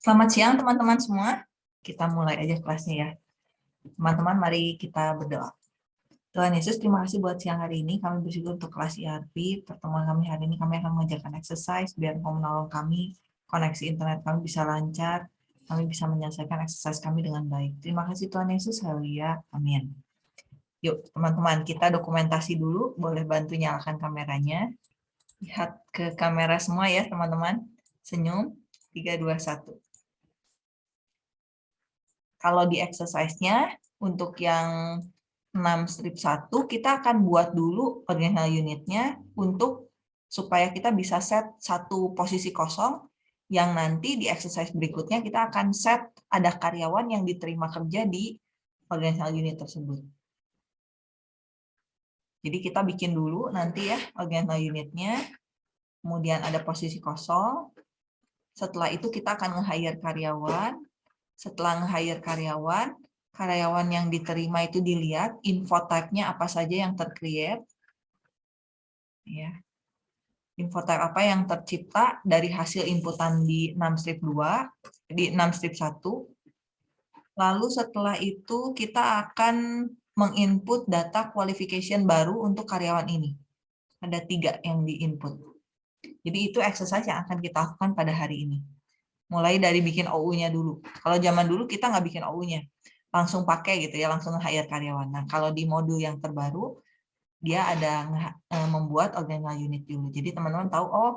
Selamat siang teman-teman semua. Kita mulai aja kelasnya ya. Teman-teman mari kita berdoa. Tuhan Yesus, terima kasih buat siang hari ini. Kami bersyukur untuk kelas IRP. Pertemuan kami hari ini kami akan mengajarkan exercise biar kau menolong kami, koneksi internet kami bisa lancar, kami bisa menyelesaikan exercise kami dengan baik. Terima kasih Tuhan Yesus. Haleluya. Amin. Yuk teman-teman, kita dokumentasi dulu. Boleh bantu nyalakan kameranya. Lihat ke kamera semua ya teman-teman. Senyum. 3, 2, 1. Kalau di exercise-nya, untuk yang 6 strip 1, kita akan buat dulu original unitnya untuk supaya kita bisa set satu posisi kosong, yang nanti di exercise berikutnya kita akan set ada karyawan yang diterima kerja di original unit tersebut. Jadi kita bikin dulu nanti ya original unitnya, kemudian ada posisi kosong, setelah itu kita akan nge-hire karyawan. Setelah nge-hire karyawan, karyawan yang diterima itu dilihat info type-nya apa saja yang tercreate. Ya. Info apa yang tercipta dari hasil inputan di 6 strip 2, di 6 strip 1. Lalu setelah itu kita akan menginput data qualification baru untuk karyawan ini. Ada tiga yang diinput. Jadi itu exercise yang akan kita lakukan pada hari ini. Mulai dari bikin OU-nya dulu. Kalau zaman dulu kita nggak bikin OU-nya, langsung pakai gitu ya, langsung hire karyawan. Nah kalau di modul yang terbaru, dia ada eh, membuat organizational unit dulu. Jadi teman-teman tahu, oh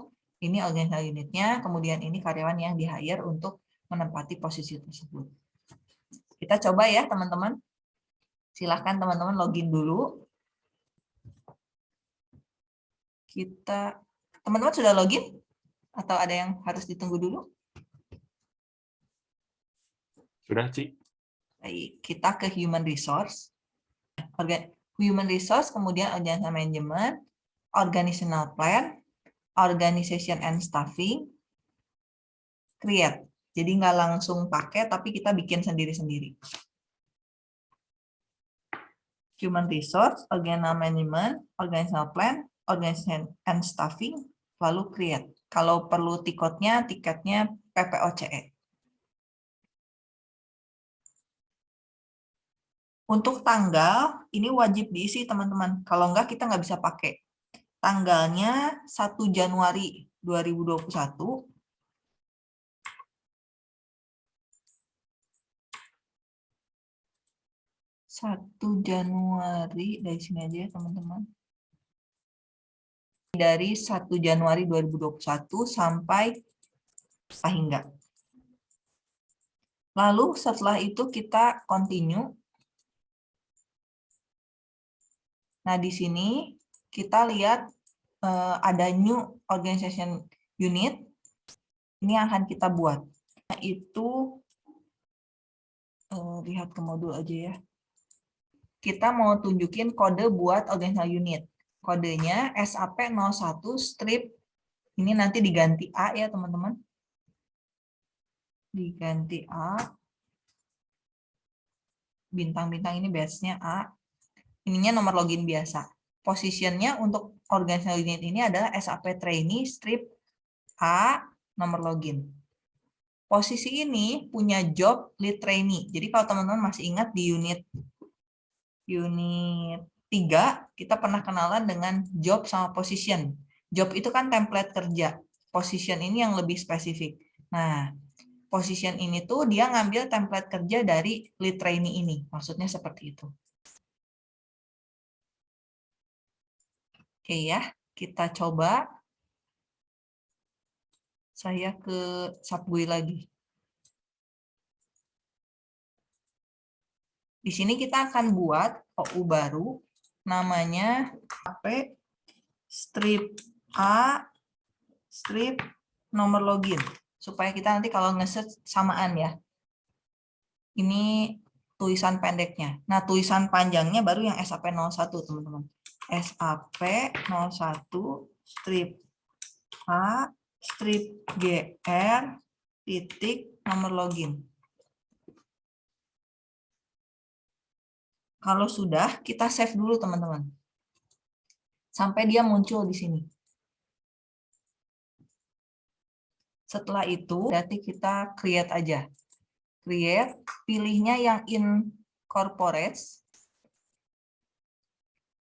ini organizational unitnya, kemudian ini karyawan yang di-hire untuk menempati posisi tersebut. Kita coba ya teman-teman. Silahkan teman-teman login dulu. Kita Teman-teman sudah login? Atau ada yang harus ditunggu dulu? Sudah, Ci. Baik, kita ke Human Resource. Human Resource, kemudian Organizational Management, Organizational Plan, Organization and Staffing, Create. Jadi nggak langsung pakai, tapi kita bikin sendiri-sendiri. Human Resource, Organizational Management, Organizational Plan, Organization and Staffing, lalu create. Kalau perlu tiketnya, tiketnya PPOCE. Untuk tanggal, ini wajib diisi teman-teman. Kalau enggak, kita nggak bisa pakai. Tanggalnya 1 Januari 2021. Satu Januari dari sini aja ya teman-teman dari 1 Januari 2021 sampai sehingga. Lalu setelah itu kita continue. Nah, di sini kita lihat uh, ada new organization unit. Ini yang akan kita buat. Nah, itu uh, lihat ke modul aja ya. Kita mau tunjukin kode buat organizational unit kodenya SAP01 strip ini nanti diganti A ya teman-teman. Diganti A. Bintang-bintang ini base-nya A. Ininya nomor login biasa. Positionnya untuk organizational unit ini adalah SAP trainee strip A nomor login. Posisi ini punya job lead trainee. Jadi kalau teman-teman masih ingat di unit unit tiga, kita pernah kenalan dengan job sama position. Job itu kan template kerja. Position ini yang lebih spesifik. Nah, position ini tuh dia ngambil template kerja dari lead trainee ini. Maksudnya seperti itu. Oke ya, kita coba. Saya ke Subway lagi. Di sini kita akan buat OU baru namanya HP strip A strip nomor login supaya kita nanti kalau ngeset samaan ya. Ini tulisan pendeknya. Nah, tulisan panjangnya baru yang SAP01 teman-teman. SAP01 strip A strip GR titik nomor login. Kalau sudah, kita save dulu teman-teman. Sampai dia muncul di sini. Setelah itu berarti kita create aja. Create, pilihnya yang in corporates.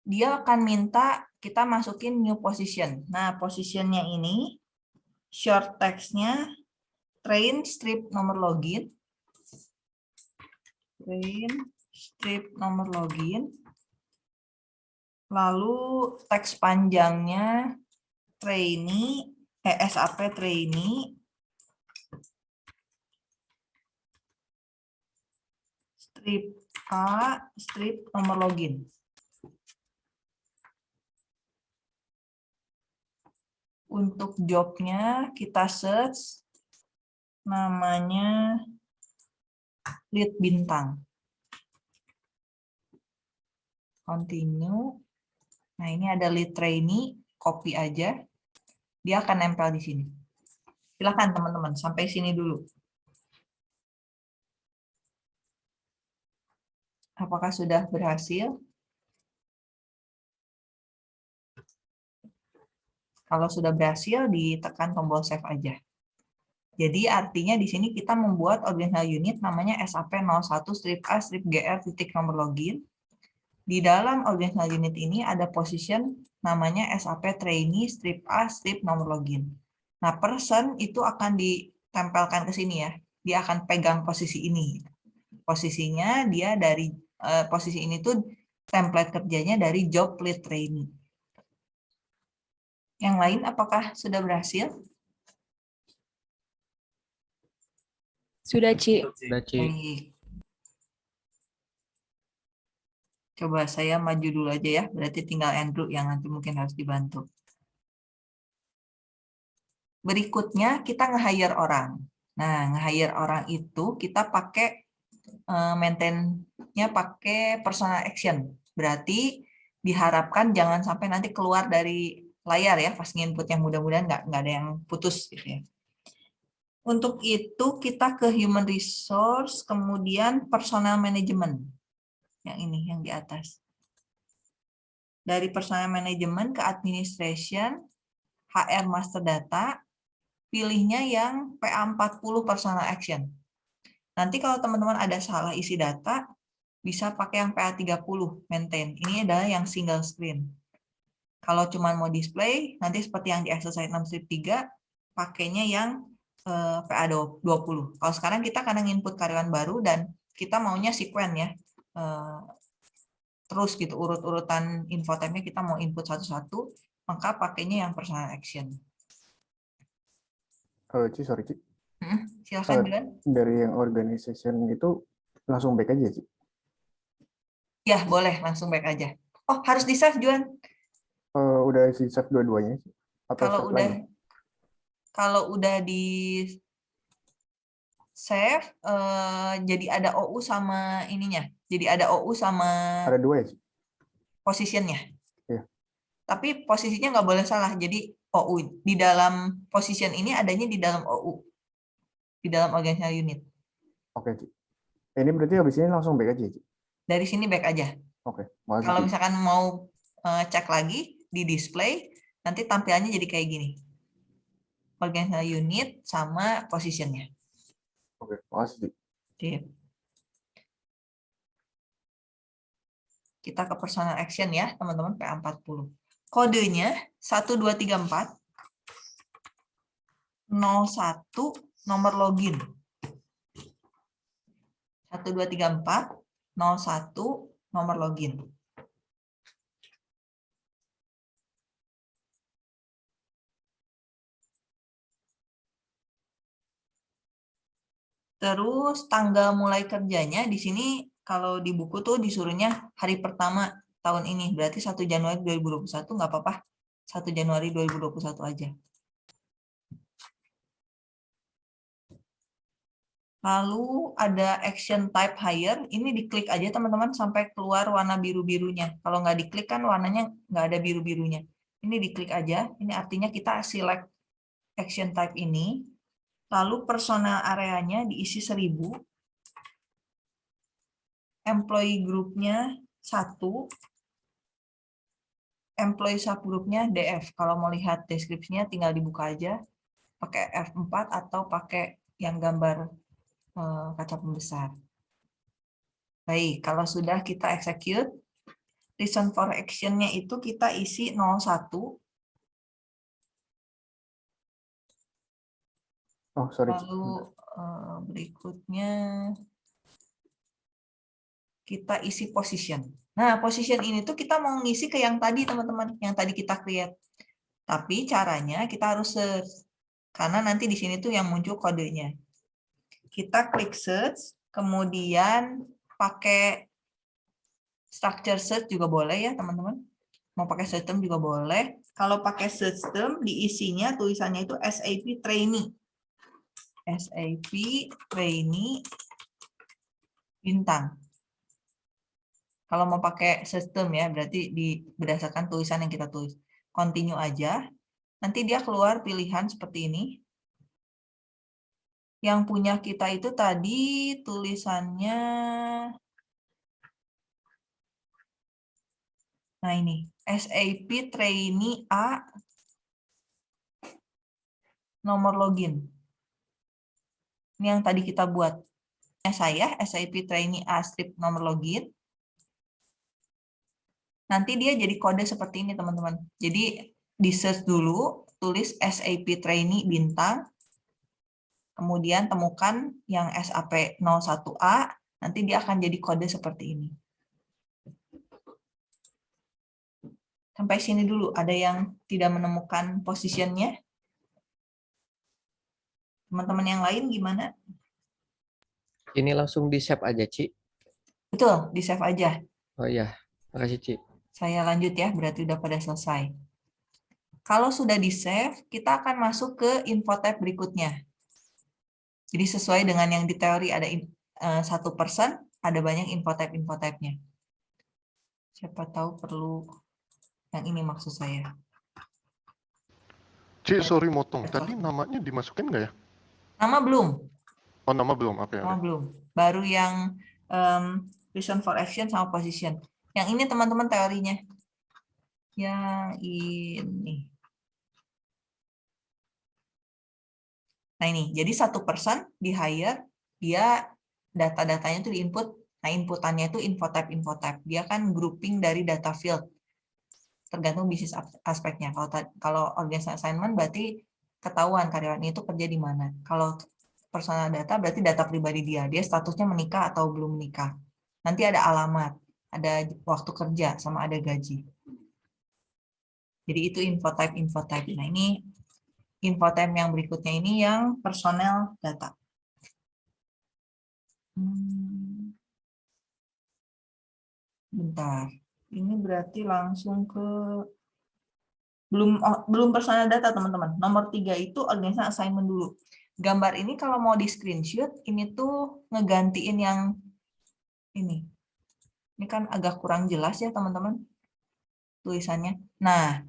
Dia akan minta kita masukin new position. Nah, positionnya ini short text-nya train strip nomor login. Train strip nomor login. Lalu teks panjangnya trainee, eh, SAP trainee. Strip A, strip nomor login. Untuk jobnya kita search namanya lead bintang. Continue. Nah ini ada lead trainee, copy aja. Dia akan nempel di sini. Silakan teman-teman, sampai sini dulu. Apakah sudah berhasil? Kalau sudah berhasil, ditekan tombol save aja. Jadi artinya di sini kita membuat original unit namanya SAP01 strip A strip GR titik nomor login. Di dalam original unit ini ada position namanya SAP trainee strip A strip nomor login. Nah, person itu akan ditempelkan ke sini ya. Dia akan pegang posisi ini. Posisinya dia dari uh, posisi ini tuh template kerjanya dari job lead trainee. Yang lain apakah sudah berhasil? Sudah, Ci. Sudah, Ci. Baik. Coba saya maju dulu aja ya, berarti tinggal Andrew yang nanti mungkin harus dibantu. Berikutnya kita nge-hire orang. Nah, nge-hire orang itu kita pakai uh, maintain-nya pakai personal action. Berarti diharapkan jangan sampai nanti keluar dari layar ya pas nginput yang mudah-mudahan nggak nggak ada yang putus gitu ya. Untuk itu kita ke human resource, kemudian personal management. Yang ini yang di atas. Dari personal management ke administration, HR master data, pilihnya yang PA40 personal action. Nanti kalau teman-teman ada salah isi data, bisa pakai yang PA30 maintain. Ini adalah yang single screen. Kalau cuma mau display, nanti seperti yang di exercise 6 strip 3, pakainya yang eh, PA20. Kalau sekarang kita kadang input karyawan baru dan kita maunya sekuen ya. Eh, terus gitu, urut-urutan infotype-nya kita mau input satu-satu, maka pakainya yang personal action. Uh, Ci, sorry Ci. Hmm, silakan, Uh. Dari yang organization itu langsung back aja Ci. Ya, boleh langsung back aja. Oh, harus di-save, Juan. Uh, udah si save dua-duanya? Atau Kalau udah lagi? kalau udah di save eh, jadi ada OU sama ininya. Jadi ada OU sama Ada dua ya positionnya. Iya. Tapi posisinya nggak boleh salah. Jadi OU di dalam position ini adanya di dalam OU. Di dalam organizational unit. Oke Ci. Ini berarti habis ini langsung back aja Ci? Dari sini back aja. Oke, makasih Kalau misalkan mau eh, cek lagi di display, nanti tampilannya jadi kayak gini. Organizational unit sama positionnya. Oke, makasih. Sip. Kita ke personal action ya, teman-teman, PA40. Kodenya 1234 01 nomor login. 1234 01 nomor login. Terus tanggal mulai kerjanya di sini kalau di buku tuh disuruhnya hari pertama tahun ini, berarti 1 Januari 2021 nggak apa-apa. 1 Januari 2021 aja. Lalu ada action type hire, ini diklik aja teman-teman sampai keluar warna biru-birunya. Kalau nggak diklik kan warnanya nggak ada biru-birunya. Ini diklik aja, ini artinya kita select action type ini, lalu personal areanya diisi 1000, employee groupnya 1, employee subgroupnya DF. Kalau mau lihat deskripsinya tinggal dibuka aja. pakai F4 atau pakai yang gambar eh, kaca pembesar. Baik, kalau sudah kita execute, reason for action-nya itu kita isi 01, Oh, sorry. Lalu eh, berikutnya kita isi position. Nah, position ini tuh kita mau ngisi ke yang tadi, teman-teman, yang tadi kita create. Tapi caranya kita harus search, karena nanti di sini tuh yang muncul kodenya. Kita klik search, kemudian pakai structure search juga boleh ya, teman-teman. Mau pakai system juga boleh. Kalau pakai system, diisinya tulisannya itu SAP trainee. SAP trainee bintang. Kalau mau pakai sistem ya, berarti di berdasarkan tulisan yang kita tulis. Continue aja. Nanti dia keluar pilihan seperti ini. Yang punya kita itu tadi tulisannya Nah ini, SAP Trainee A nomor login. Ini yang tadi kita buat. Saya SAP Trainee A strip nomor login. Nanti dia jadi kode seperti ini teman-teman. Jadi di search dulu, tulis SAP Trainee bintang, kemudian temukan yang SAP 01A, nanti dia akan jadi kode seperti ini. Sampai sini dulu, ada yang tidak menemukan positionnya? Teman-teman yang lain gimana? Ini langsung di save aja, Ci. Betul, di save aja. Oh iya, makasih, Ci. Saya lanjut ya, berarti udah pada selesai. Kalau sudah di save, kita akan masuk ke info tab berikutnya. Jadi sesuai dengan yang di teori ada eh, satu persen, ada banyak info tab info tabnya. Siapa tahu perlu yang ini maksud saya. Cik, sorry motong. Tadi namanya dimasukin nggak ya? Nama belum, Oh, nama belum. Oke, nama oke. belum. Baru yang em, reason for action sama position. Yang ini teman-teman teorinya. Yang ini. Nah ini, jadi satu person di hire, dia data-datanya itu di input. Nah inputannya itu info type info type. Dia kan grouping dari data field. Tergantung bisnis as- aspeknya. Kalau kalau organisasi assignment berarti ketahuan karyawan itu kerja di mana. Kalau personal data berarti data pribadi dia. Dia statusnya menikah atau belum menikah. Nanti ada alamat, ada waktu kerja, sama ada gaji. Jadi itu info type info type. Nah ini info type yang berikutnya ini yang personel data. Hmm. Bentar. Ini berarti langsung ke belum oh, belum personal data teman-teman. Nomor tiga itu organisasi assignment dulu. Gambar ini kalau mau di screenshot ini tuh ngegantiin yang ini. Ini kan agak kurang jelas ya teman-teman tulisannya. Nah,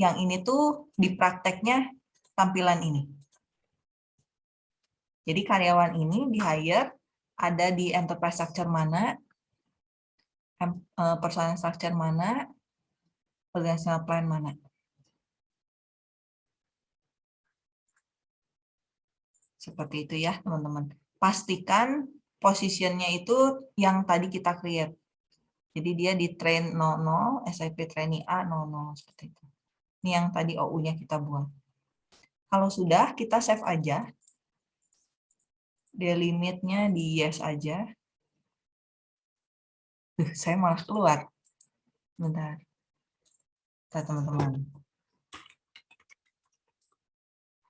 yang ini tuh di prakteknya tampilan ini. Jadi karyawan ini di hire ada di enterprise structure mana, eh, personal structure mana, organizational plan mana. Seperti itu ya teman-teman. Pastikan positionnya itu yang tadi kita create. Jadi dia di train 00, SIP trainee A 00, seperti itu. Ini yang tadi OU-nya kita buat. Kalau sudah, kita save aja. Delimitnya di yes aja. Duh, saya malah keluar. Bentar. Bentar, teman-teman.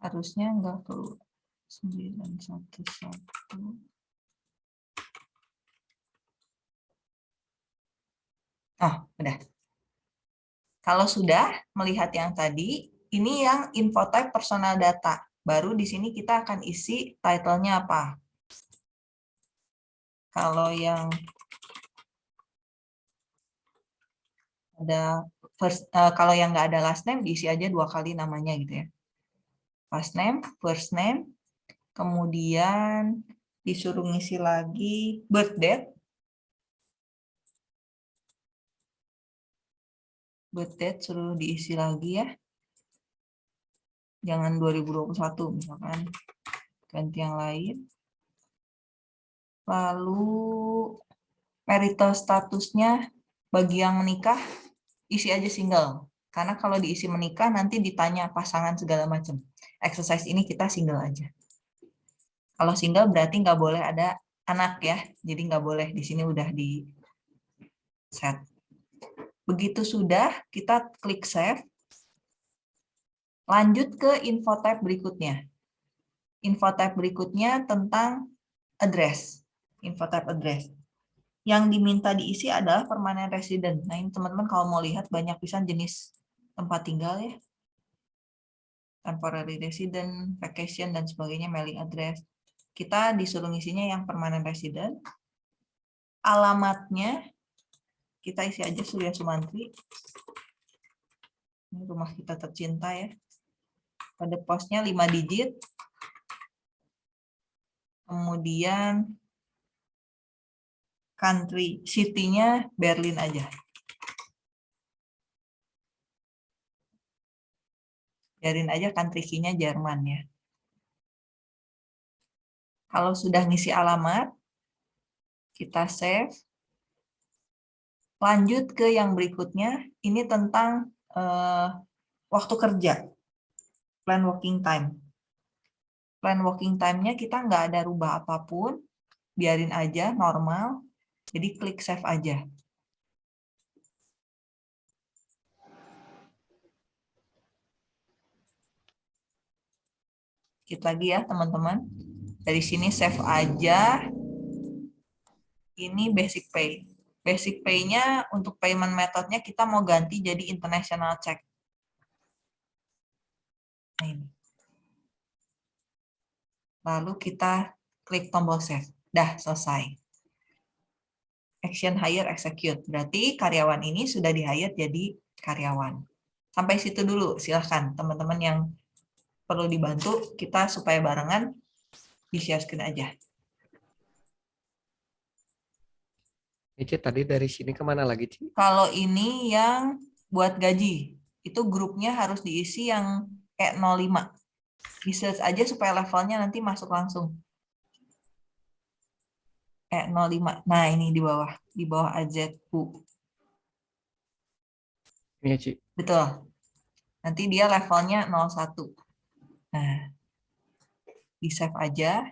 Harusnya enggak keluar. 911. Oh, udah. Kalau sudah melihat yang tadi, ini yang info type personal data. Baru di sini kita akan isi title-nya apa. Kalau yang ada first, eh, kalau yang nggak ada last name diisi aja dua kali namanya gitu ya. Last name, first name, kemudian disuruh ngisi lagi birth date. Birth date suruh diisi lagi ya. Jangan 2021 misalkan. Ganti yang lain. Lalu marital statusnya bagi yang menikah isi aja single. Karena kalau diisi menikah nanti ditanya pasangan segala macam. Exercise ini kita single aja. Kalau single berarti nggak boleh ada anak ya. Jadi nggak boleh di sini udah di set. Begitu sudah, kita klik save. Lanjut ke info tab berikutnya. Info tab berikutnya tentang address. Info tab address. Yang diminta diisi adalah permanent resident. Nah ini teman-teman kalau mau lihat banyak pisan jenis tempat tinggal ya. Temporary resident, vacation, dan sebagainya, mailing address. Kita disuruh ngisinya yang permanent resident. Alamatnya kita isi aja Surya Sumantri. Ini rumah kita tercinta ya. Pada posnya 5 digit. Kemudian country, city-nya Berlin aja. Biarin aja country key-nya Jerman ya. Kalau sudah ngisi alamat, kita save. Lanjut ke yang berikutnya, ini tentang uh, waktu kerja, plan working time. Plan working time-nya kita nggak ada rubah apa pun, biarin aja normal, jadi klik save aja. Kita lagi ya teman-teman. Dari sini save aja. Ini basic pay. Basic pay-nya untuk payment methodnya kita mau ganti jadi international check. Nah, ini. Lalu kita klik tombol save. Dah, selesai. Action hire execute. Berarti karyawan ini sudah di-hire jadi karyawan. Sampai situ dulu, silahkan teman-teman yang perlu dibantu, kita supaya barengan di share screen aja. Ini tadi dari sini ke mana lagi, Ci? Kalau ini yang buat gaji, itu grupnya harus diisi yang kayak 05. Di search aja supaya levelnya nanti masuk langsung. Eh, 05. Nah, ini di bawah. Di bawah AZU. Ini, Ci. Betul. Nanti dia levelnya 01. Nah, di save aja.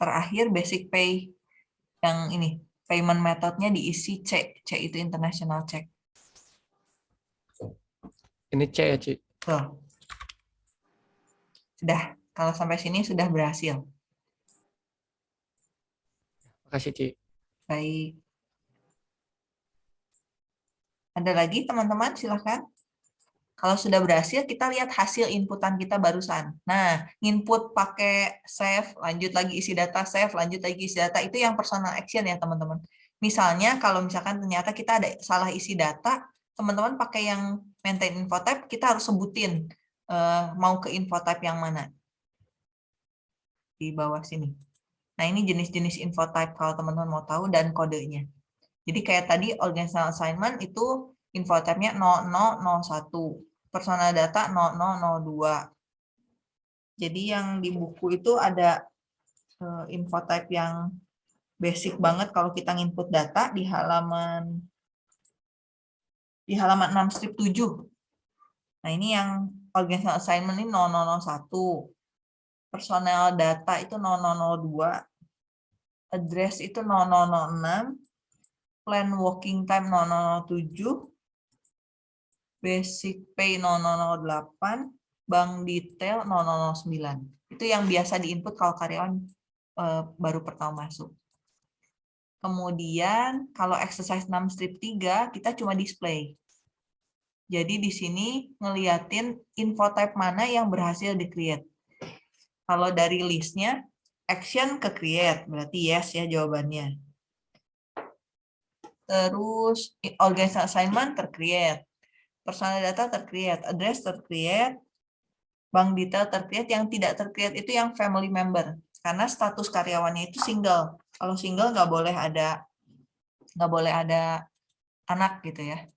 Terakhir basic pay yang ini payment methodnya diisi C. C itu international check. Ini C ya, Ci? Tuh. Sudah. Kalau sampai sini sudah berhasil. Makasih, Ci. Baik. Ada lagi teman-teman? Silakan. Kalau sudah berhasil, kita lihat hasil inputan kita barusan. Nah, input pakai save, lanjut lagi isi data, save, lanjut lagi isi data, itu yang personal action ya teman-teman. Misalnya kalau misalkan ternyata kita ada salah isi data, teman-teman pakai yang maintain info type, kita harus sebutin uh, mau ke info type yang mana. Di bawah sini. Nah, ini jenis-jenis info type kalau teman-teman mau tahu dan kodenya. Jadi kayak tadi organizational assignment itu info type-nya 0001, personal data 0002. Jadi yang di buku itu ada uh, info type yang basic banget kalau kita nginput data di halaman di halaman 6 strip 7. Nah, ini yang organizational assignment ini 0001. Personal data itu 0002. Address itu 0006. Plan working time 0007 basic pay 0008, bank detail 0009. Itu yang biasa diinput kalau karyawan eh, baru pertama masuk. Kemudian kalau exercise 6 strip 3 kita cuma display. Jadi di sini ngeliatin info type mana yang berhasil di-create. Kalau dari listnya action ke create, berarti yes ya jawabannya. Terus organization assignment tercreate personal data tercreate, address tercreate, bank detail tercreate, yang tidak tercreate itu yang family member. Karena status karyawannya itu single. Kalau single nggak boleh ada nggak boleh ada anak gitu ya.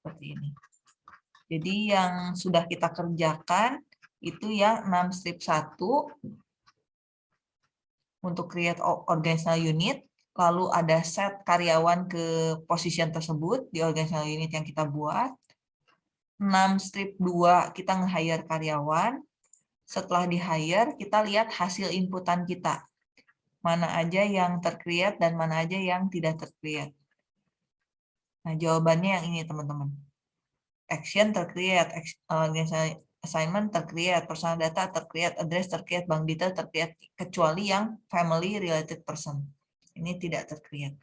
Seperti ini. Jadi yang sudah kita kerjakan itu yang 6 strip 1 untuk create organizational unit, lalu ada set karyawan ke position tersebut di organizational unit yang kita buat. 6 strip 2 kita nge-hire karyawan. Setelah di-hire, kita lihat hasil inputan kita. Mana aja yang tercreate dan mana aja yang tidak tercreate. Nah, jawabannya yang ini, teman-teman. Action ex- organizational assignment tercreate, personal data tercreate, address tercreate, bank detail tercreate, kecuali yang family related person. Ini tidak tercreate.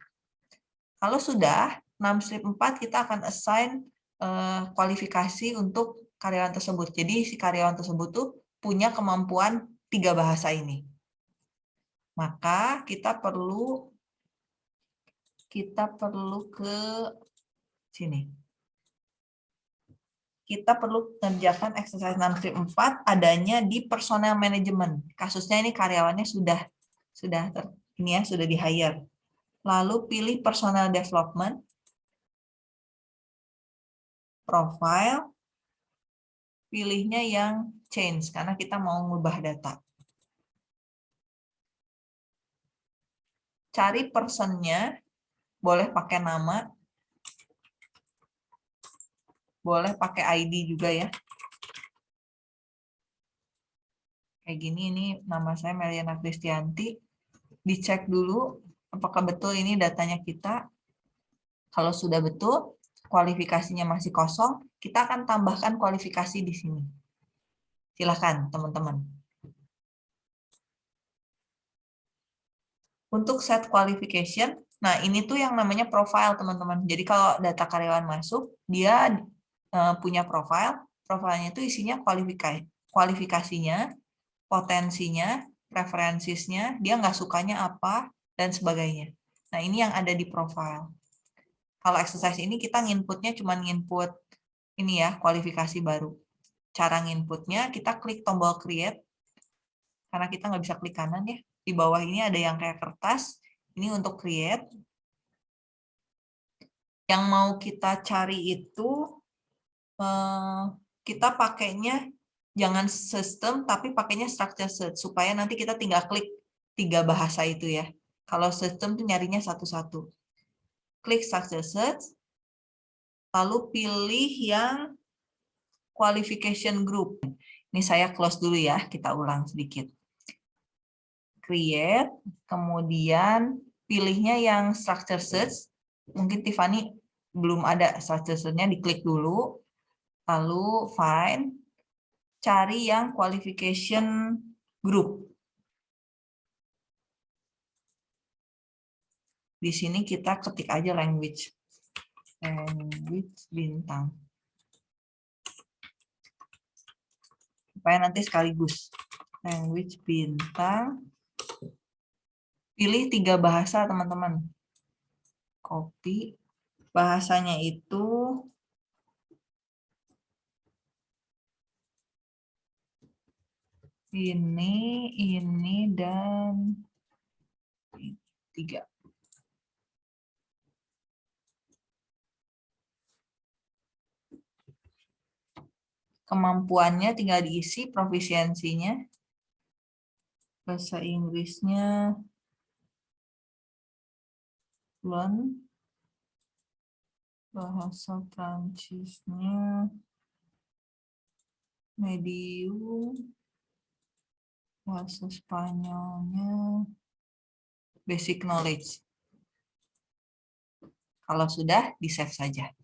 Kalau sudah, 6 strip 4 kita akan assign eh, kualifikasi untuk karyawan tersebut. Jadi si karyawan tersebut tuh punya kemampuan tiga bahasa ini. Maka kita perlu kita perlu ke sini. Kita perlu mengerjakan exercise 6 strip 4 adanya di personal management. Kasusnya ini karyawannya sudah sudah ter, ini ya sudah di hire. Lalu pilih personal development, profile, pilihnya yang change karena kita mau mengubah data. Cari personnya, boleh pakai nama, boleh pakai ID juga ya. Kayak gini, ini nama saya Meliana Kristianti. Dicek dulu apakah betul ini datanya kita. Kalau sudah betul, kualifikasinya masih kosong, kita akan tambahkan kualifikasi di sini. Silahkan teman-teman. Untuk set qualification, nah ini tuh yang namanya profile teman-teman. Jadi kalau data karyawan masuk, dia eh, punya profile, profilnya itu isinya kualifikasi, kualifikasinya, potensinya, preferensinya, dia nggak sukanya apa, dan sebagainya. Nah ini yang ada di profile. Kalau exercise ini kita nginputnya cuma nginput ini ya, kualifikasi baru. Cara nginputnya kita klik tombol create, karena kita nggak bisa klik kanan ya. Di bawah ini ada yang kayak kertas, ini untuk create. Yang mau kita cari itu, eh, kita pakainya jangan sistem, tapi pakainya structure search, supaya nanti kita tinggal klik tiga bahasa itu ya. Kalau sistem tuh nyarinya satu-satu klik structure search, lalu pilih yang qualification group. Ini saya close dulu ya, kita ulang sedikit. Create, kemudian pilihnya yang structure search. Mungkin Tiffany belum ada structure search-nya, diklik dulu. Lalu find, cari yang qualification group. Di sini kita ketik aja language. Language bintang. Supaya nanti sekaligus. Language bintang. Pilih tiga bahasa, teman-teman. Copy. Bahasanya itu ini, ini, dan tiga. kemampuannya tinggal diisi profisiensinya. Bahasa Inggrisnya fluent. Bahasa Prancisnya medium. Bahasa Spanyolnya basic knowledge. Kalau sudah, di-save saja.